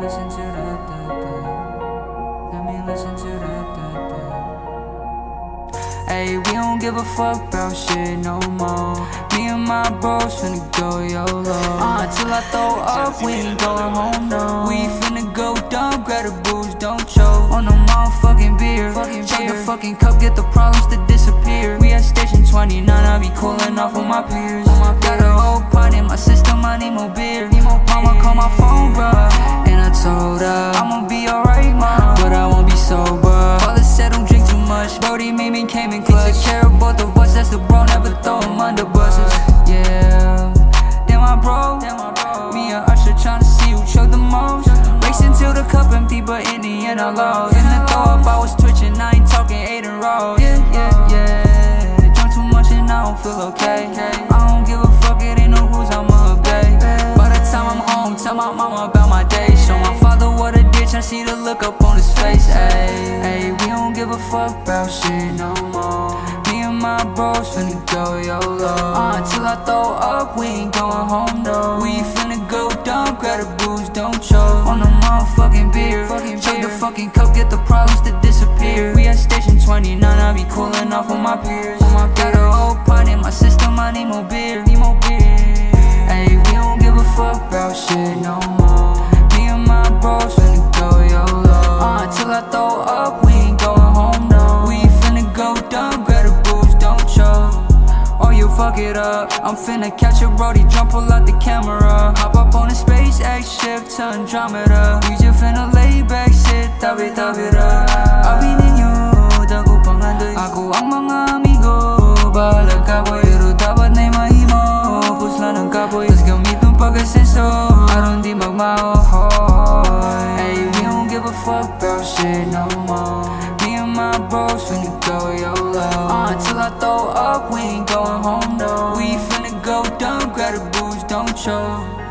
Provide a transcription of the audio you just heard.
listen to that, that, that. Let me listen to that, that, that. Hey, we don't give a fuck about shit no more. Me and my bros finna go YOLO. Uh, till I throw up, we ain't going home, no. We finna go dumb, grab the booze, don't choke. On the motherfucking beer. Fucking the fucking cup, get the problems to disappear. We at station 29, I be cooling off with my peers. Got a whole pot in my system, I need more beer. Need more Mama call my phone, bruh. And I told I'ma be alright, mom. But I won't be sober. Father said don't drink too much. Brody made me came in clutch. Take care of both of us, that's the bro, never throw him under buses. Yeah. Then my bro, me and Usher tryna see who choked the most. Racing till the cup empty, but in the end I lost. In the throw up, I was twitching, I ain't talking Aiden Rose. Yeah, yeah, yeah. Drunk too much and I don't feel okay. I tell my mama about my day. Show my father what a ditch, I see the look up on his face. Ayy, ayy, we don't give a fuck about shit no more. Me and my bros finna go YOLO. Uh, till I throw up, we ain't going home, no. We finna go dumb, grab the booze, don't choke. On the motherfucking beer. Chug the fucking cup, get the problems to disappear. We at station 29, I be cooling off on my peers. Got a whole shit no more. Me and my bros finna go YOLO. Uh, till I throw up, we ain't going home, no. We finna go dumb, grab the booze, don't choke. Or you fuck it up. I'm finna catch a brody, jump pull out the camera. Hop up on a SpaceX ship to Andromeda. We just finna lay back, sit, tabi tabi ra. Abi ninyo, dago pangandoy. Ako ang mga amigo, bahala ka boy. Pero dapat na'y mahimo, pusla ng kaboy. Tas gamit ng pag-asenso, aron di we don't give a fuck about shit no more. Me and my bros finna go YOLO. Uh, till I throw up, we ain't going home, no. We finna go dumb, grab the booze, don't choke.